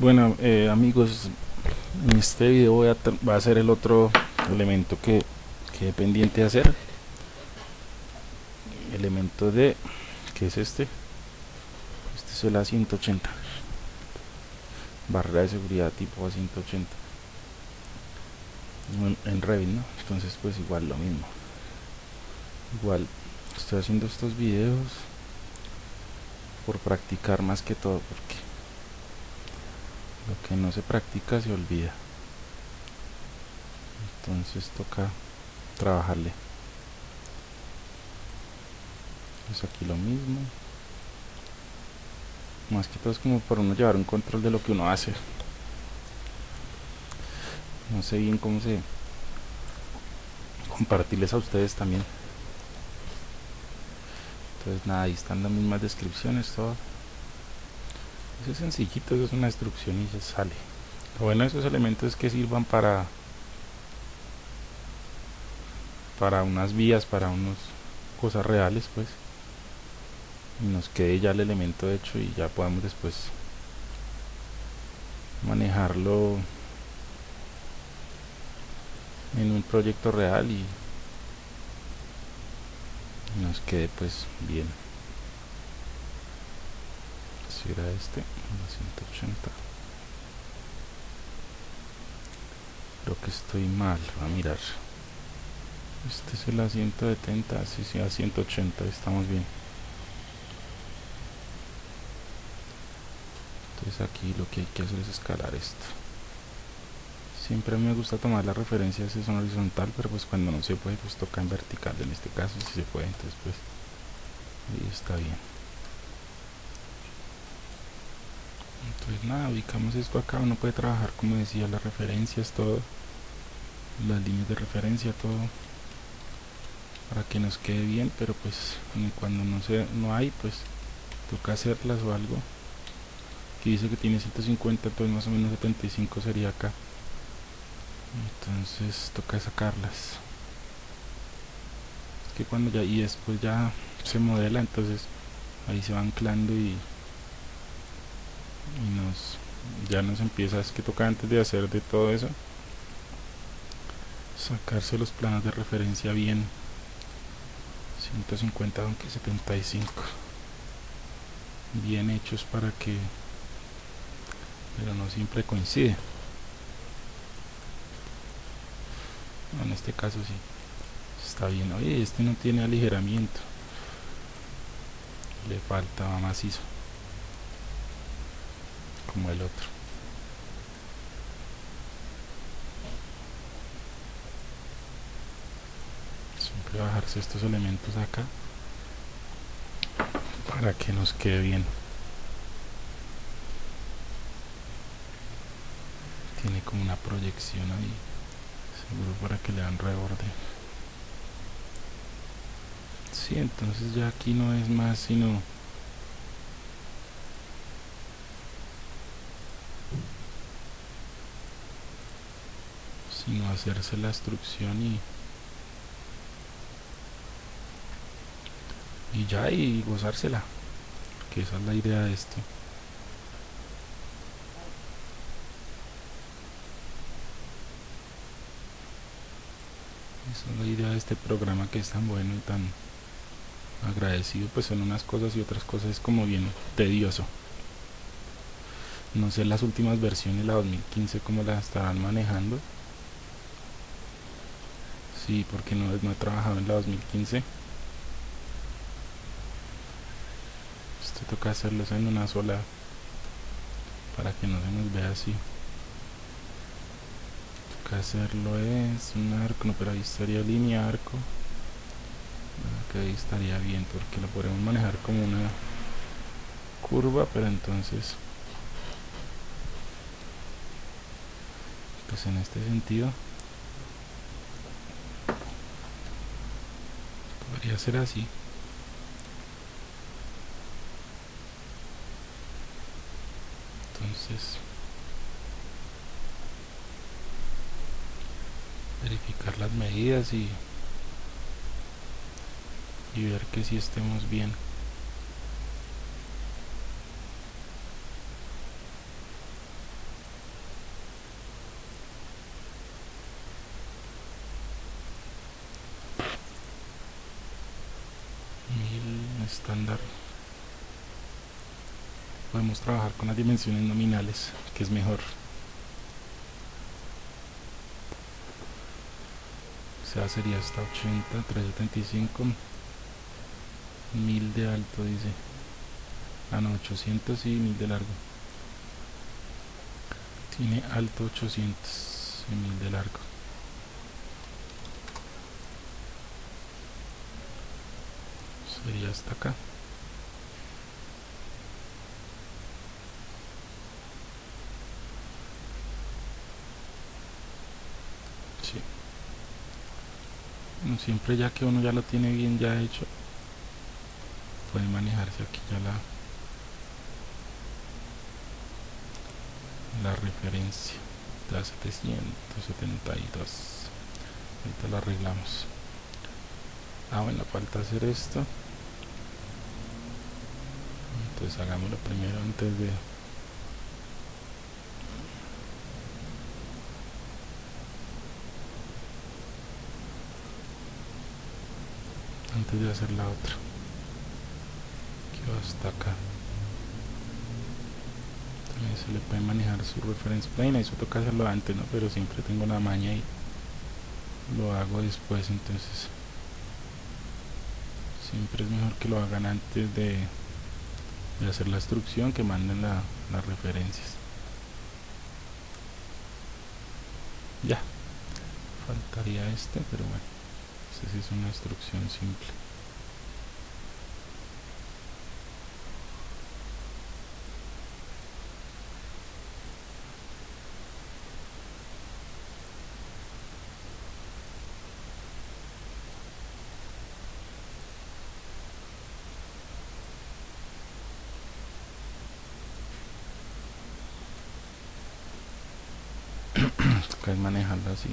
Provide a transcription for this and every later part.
Bueno eh, amigos, en este video voy a, va a ser el otro elemento que quede pendiente de hacer. Elemento de, que es este, este es el A180. Barrera de seguridad tipo A180. En, en Revit, ¿no? Entonces pues igual lo mismo. Igual estoy haciendo estos videos por practicar más que todo porque lo que no se practica se olvida. Entonces toca trabajarle. Pues aquí lo mismo. Más que todo es como para uno llevar un control de lo que uno hace. No sé bien cómo se compartirles a ustedes también. Entonces nada ahí están las mismas descripciones todo eso es sencillito, eso es una instrucción y ya sale. Lo bueno de esos elementos es que sirvan para para unas vías, para unas cosas reales pues y nos quede ya el elemento hecho y ya podamos después manejarlo en un proyecto real y nos quede pues bien era este 180 creo que estoy mal a mirar. Este es el a 170 sí, sí, a 180 estamos bien. Entonces aquí lo que hay que hacer es escalar esto. Siempre me gusta tomar la referencia si es en horizontal pero pues cuando no se puede pues toca en vertical en este caso si se puede entonces pues ahí está bien entonces nada ubicamos esto acá uno puede trabajar como decía las referencias todo. Las líneas de referencia todo. Para que nos quede bien pero pues cuando no se no hay pues toca hacerlas o algo. Aquí dice que tiene 150 entonces más o menos 75 sería acá. Entonces toca sacarlas. Que cuando ya y después ya se modela entonces ahí se va anclando y y nos ya nos empieza es que toca antes de hacer de todo eso sacarse los planos de referencia bien. 150 aunque 75 bien hechos para que pero no siempre coincide. En este caso sí está bien. Oye este no tiene aligeramiento. Le falta macizo como el otro. Siempre bajarse estos elementos acá para que nos quede bien. Tiene como una proyección ahí seguro para que le dan reborde sí, entonces ya aquí no es más sino sino hacerse la instrucción y y ya y gozársela que esa es la idea de esto. Esa es la idea de este programa que es tan bueno y tan agradecido pues en unas cosas y otras cosas es como bien tedioso. No sé las últimas versiones la 2015 como la estarán manejando sí porque no, he trabajado en la 2015 esto toca hacerlo en una sola para que no se nos vea así. Toca hacerlo es un arco no pero ahí estaría línea arco. Que ahí estaría bien porque lo podemos manejar como una curva pero entonces pues en este sentido podría ser así. Entonces verificar las medidas y y ver que si estemos bien estándar. Podemos trabajar con las dimensiones nominales que es mejor. O sea sería hasta 80 375 1000 de alto dice. Ah no 800 y 1000 de largo. Tiene alto 800 y 1000 de largo sería hasta acá. Sí. siempre ya que uno ya lo tiene bien ya hecho puede manejarse aquí ya la la referencia. De 772 ahorita la arreglamos. Ah bueno falta hacer esto entonces hagámoslo primero antes de antes de hacer la otra que va hasta acá. También se le puede manejar su reference plane eso toca hacerlo antes no pero siempre tengo la maña y lo hago después entonces siempre es mejor que lo hagan antes de de hacer la instrucción que manden la, las referencias. Ya. Faltaría este pero bueno esta sí es una instrucción simple toca manejarla así.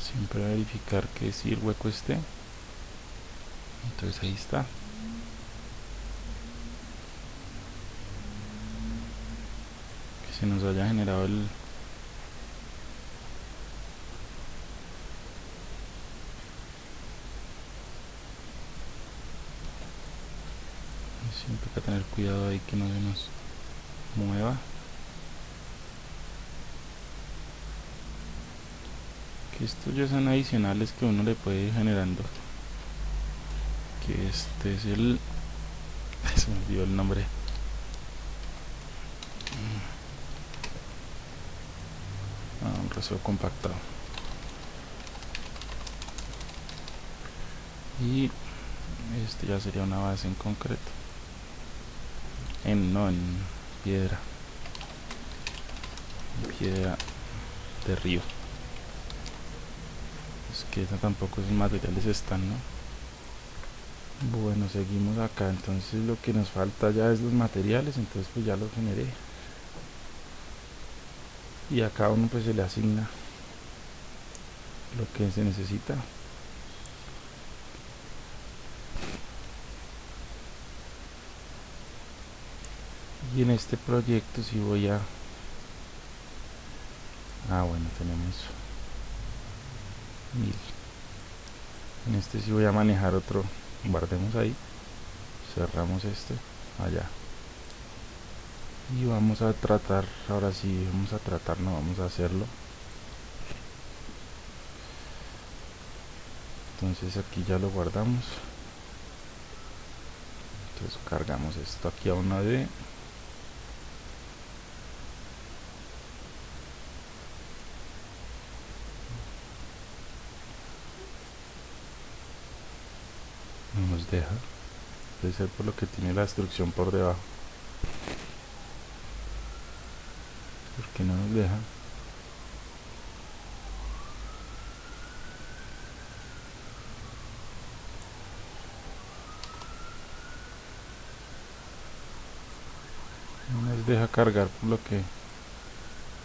Siempre verificar que si el hueco esté. Entonces ahí está. Que se nos haya generado el siempre hay que tener cuidado ahí que no se nos mueva. Que estos ya son adicionales que uno le puede ir generando. Que este es el se me olvidó el nombre. Ah, un resuelvo compactado. Y este ya sería una base en concreto en no en piedra. Piedra de río. Es que tampoco esos materiales están no bueno seguimos acá. Entonces lo que nos falta ya es los materiales. Entonces pues ya los generé. Y a cada uno pues se le asigna lo que se necesita y en este proyecto si voy a ah bueno tenemos mil. En este si voy a manejar otro guardemos ahí cerramos este allá. Y vamos a tratar ahora sí vamos a tratar no vamos a hacerlo. Entonces aquí ya lo guardamos. Entonces cargamos esto aquí a una D no nos deja debe ser por lo que tiene la instrucción por debajo. Porque no nos deja. No nos deja cargar por lo que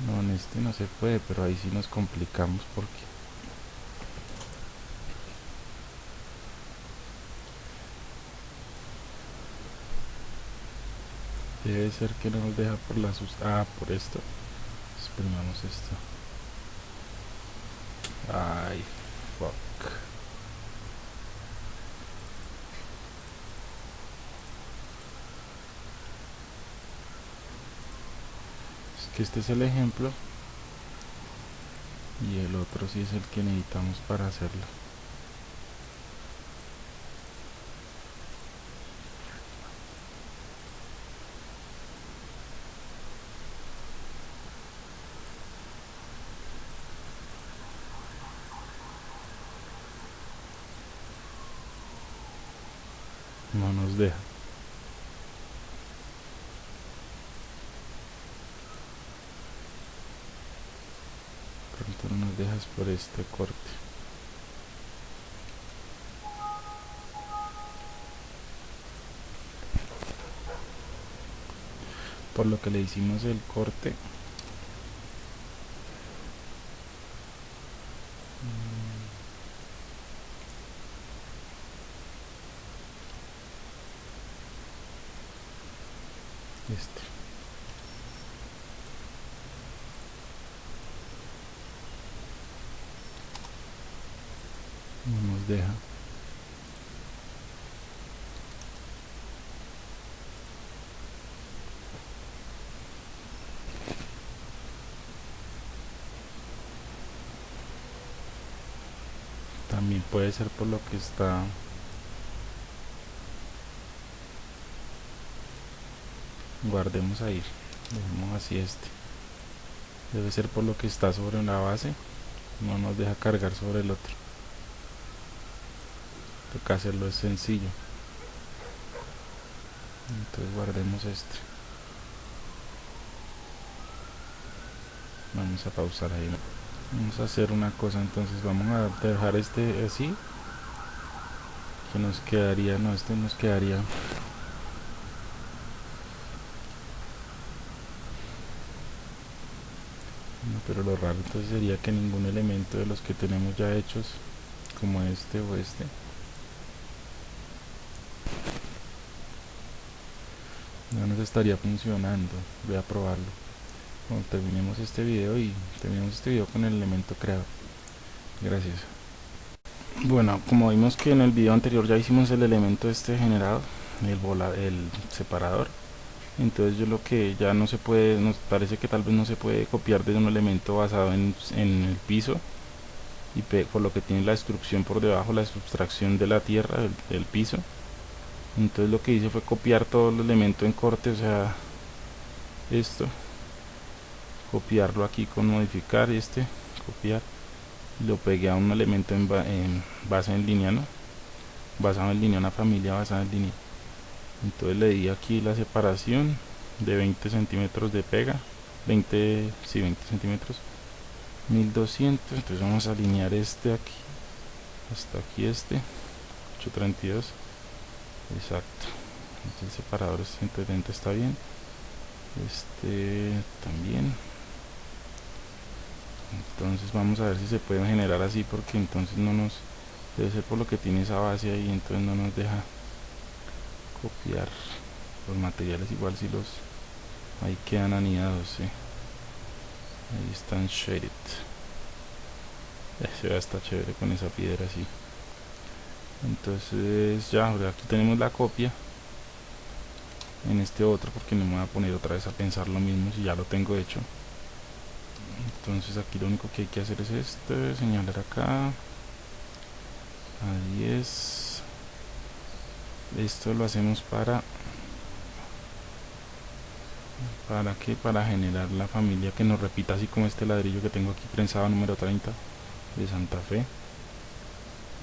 no en este no se puede pero ahí sí nos complicamos porque debe ser que no nos deja por la sus ah por esto. Exprimamos esto. Ay fuck. Es que este es el ejemplo y el otro sí es el que necesitamos para hacerlo no nos deja. Pronto no nos dejas por este corte. Por lo que le hicimos el corte este no nos deja también puede ser por lo que está guardemos ahí dejemos así este debe ser por lo que está sobre una base no nos deja cargar sobre el otro toca hacerlo es sencillo entonces guardemos este vamos a pausar ahí vamos a hacer una cosa entonces vamos a dejar este así que nos quedaría no este nos quedaría. Pero lo raro entonces sería que ningún elemento de los que tenemos ya hechos como este o este no nos estaría funcionando. Voy a probarlo terminemos este video y terminemos este video con el elemento creado gracias. Bueno como vimos que en el video anterior ya hicimos el elemento este generado el, bola, el separador entonces yo lo que ya no se puede nos parece que tal vez no se puede copiar de un elemento basado en, el piso y por lo que tiene la destrucción por debajo la sustracción de la tierra del, piso. Entonces lo que hice fue copiar todo el elemento en corte o sea esto copiarlo aquí con modificar este copiar. Lo pegué a un elemento en, base en línea no basado en línea una familia basada en línea. Entonces le di aquí la separación de 20 centímetros de pega 20 sí 20 centímetros 1200 entonces vamos a alinear este aquí hasta aquí este 832 exacto. El separador 170 está bien. Este también entonces vamos a ver si se pueden generar así porque entonces no nos debe ser por lo que tiene esa base ahí entonces no nos deja copiar los materiales igual si los ahí quedan anidados ahí están shaded. Se ve hasta chévere con esa piedra así entonces ya aquí tenemos la copia en este otro porque no me voy a poner otra vez a pensar lo mismo si ya lo tengo hecho entonces aquí lo único que hay que hacer es este señalar acá. Ahí es. Esto lo hacemos para para que para generar la familia que nos repita así como este ladrillo que tengo aquí prensado número 30 de Santa Fe.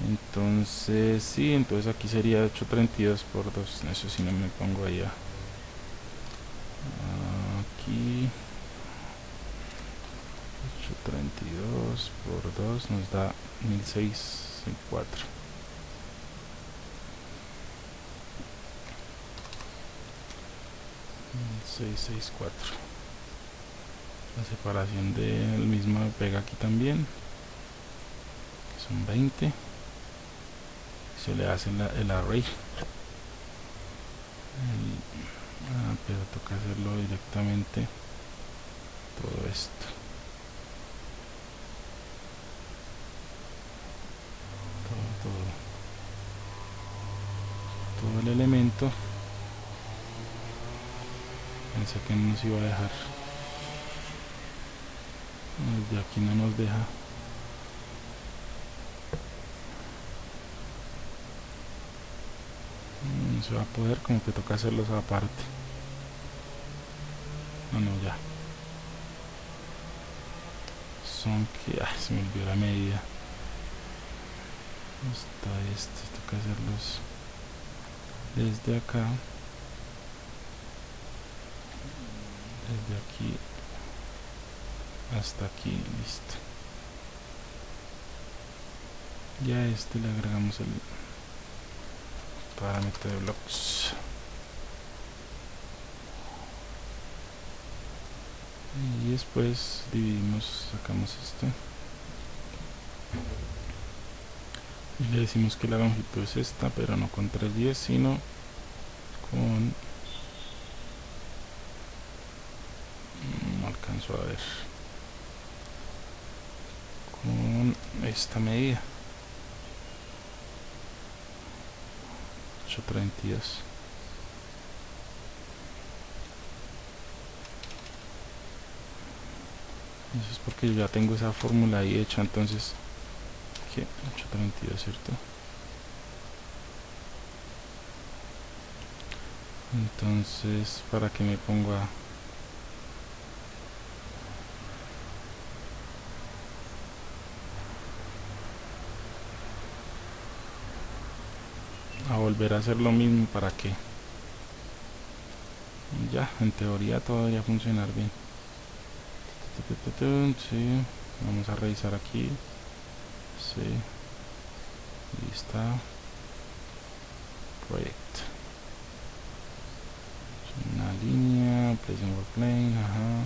Entonces sí entonces aquí sería 832 por 2 eso si no me pongo allá aquí 832 por 2 nos da 1604 664 la separación del mismo pega aquí también son 20 se le hace el array. Ah, pero toca hacerlo directamente todo esto todo, todo, todo el elemento. Pensé que no nos iba a dejar. Desde aquí no nos deja. No se va a poder como que toca hacerlos aparte. No no ya. Son que se me olvidó la medida. Está este toca hacerlos desde acá desde aquí hasta aquí listo. Ya a este le agregamos el parámetro de blocks y después dividimos sacamos esto le decimos que la longitud es esta pero no con 310 sino con no alcanzo a ver con esta medida. 832 eso es porque yo ya tengo esa fórmula ahí hecha entonces ¿qué? 832 cierto entonces para que me ponga a volver a hacer lo mismo para que ya en teoría todo debería funcionar bien sí. vamos a revisar aquí sí. Está. Proyecto una línea work plane ajá.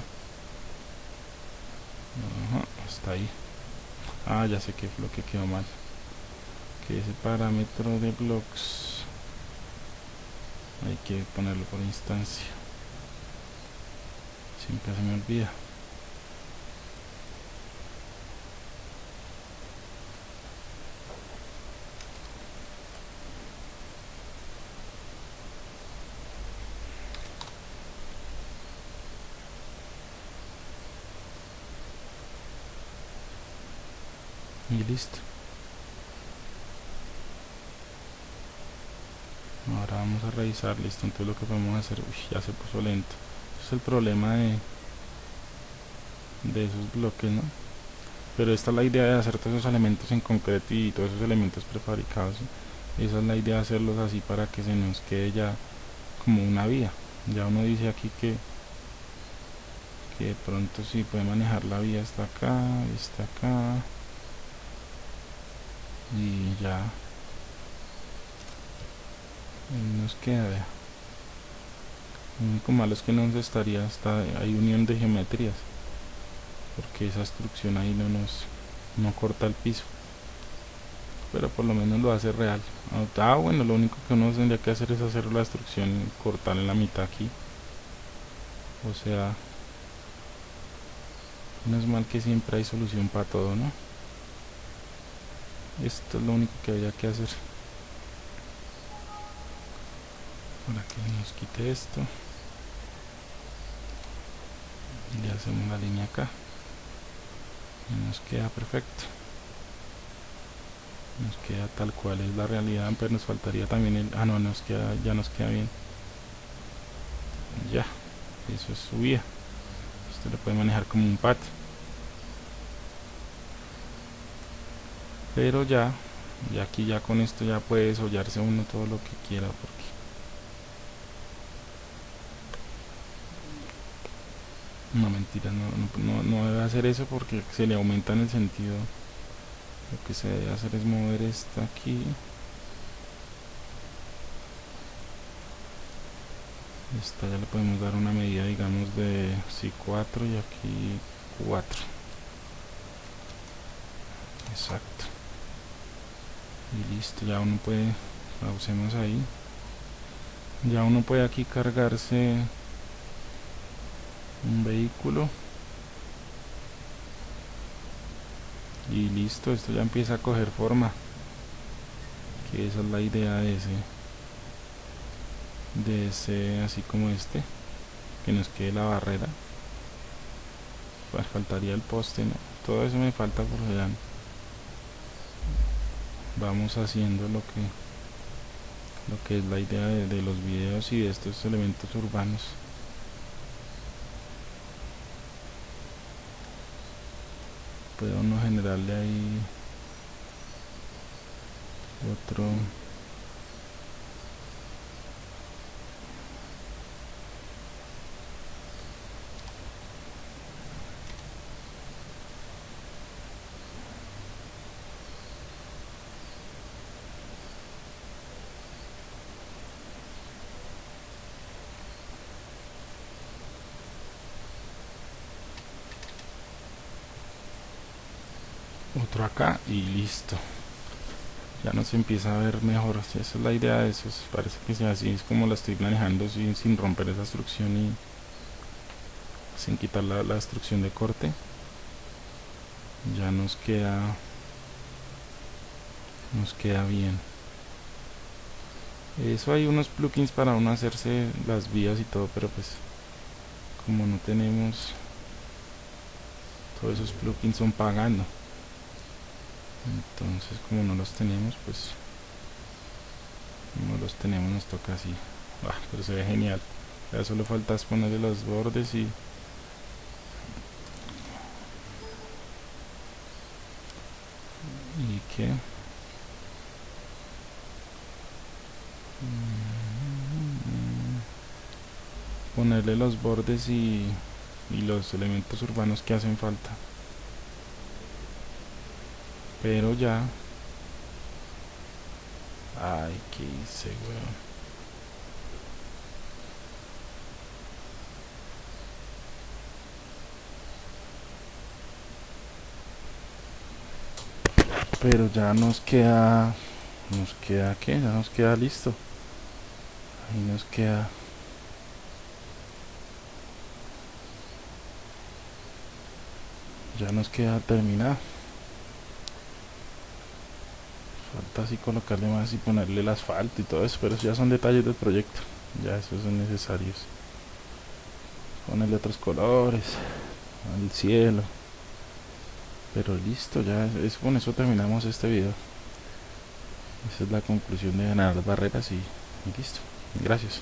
Ajá está ahí. Ah ya sé qué es lo que quedó mal. Ese parámetro de blocks hay que ponerlo por instancia. Siempre se me olvida y ahora vamos a revisar listo entonces lo que podemos hacer uy, ya se puso lento. Es el problema de de esos bloques no pero esta es la idea de hacer todos esos elementos en concreto y todos esos elementos prefabricados esa es la idea de hacerlos así para que se nos quede ya como una vía. Ya uno dice aquí que que de pronto si puede manejar la vía hasta acá está acá y ya. Nos queda lo único malo es que no nos estaría hasta hay unión de geometrías porque esa instrucción ahí no nos no corta el piso. Pero por lo menos lo hace real. Ah bueno lo único que uno tendría que hacer es hacer la instrucción cortar en la mitad aquí. O sea no es mal que siempre hay solución para todo no esto es lo único que había que hacer. Para que nos quite esto. Y le hacemos la línea acá. Y nos queda perfecto. Nos queda tal cual es la realidad pero nos faltaría también el ah no nos queda ya nos queda bien. Ya eso es su vía esto lo puede manejar como un pat pero ya y aquí ya con esto ya puede desollarse uno todo lo que quiera porque no mentira no, no, debe hacer eso porque se le aumenta en el sentido lo que se debe hacer es mover esta aquí. Esta ya le podemos dar una medida digamos de si 4 y aquí 4 exacto y listo ya uno puede pausemos ahí. Ya uno puede aquí cargarse un vehículo. Y listo esto ya empieza a coger forma. Que esa es la idea de ese de ese así como este que nos quede la barrera. Pues faltaría el poste ¿no? todo eso me falta por allá vamos haciendo lo que lo que es la idea de, los videos y de estos elementos urbanos. Puede uno generarle ahí otro otro acá y listo. Ya no se empieza a ver mejor. Esa es la idea de eso parece que sea así es como la estoy manejando sin, sin romper esa instrucción y sin quitar la, la instrucción de corte. Ya nos queda nos queda bien. Eso hay unos plugins para uno hacerse las vías y todo pero pues como no tenemos todos esos plugins son pagando entonces como no los tenemos pues no los tenemos nos toca así. Ah, pero se ve genial. Ya solo falta ponerle los bordes y y que ponerle los bordes y, y los elementos urbanos que hacen falta pero ya. Ay que hice weón pero ya nos queda nos queda que ya nos queda listo. Ahí nos queda. Ya nos queda terminado falta así colocarle más y ponerle el asfalto y todo eso pero ya son detalles del proyecto ya esos son necesarios. Ponerle otros colores al cielo. Pero listo ya es, con eso terminamos este video. Esa es la conclusión de ganar barreras y, y listo. Gracias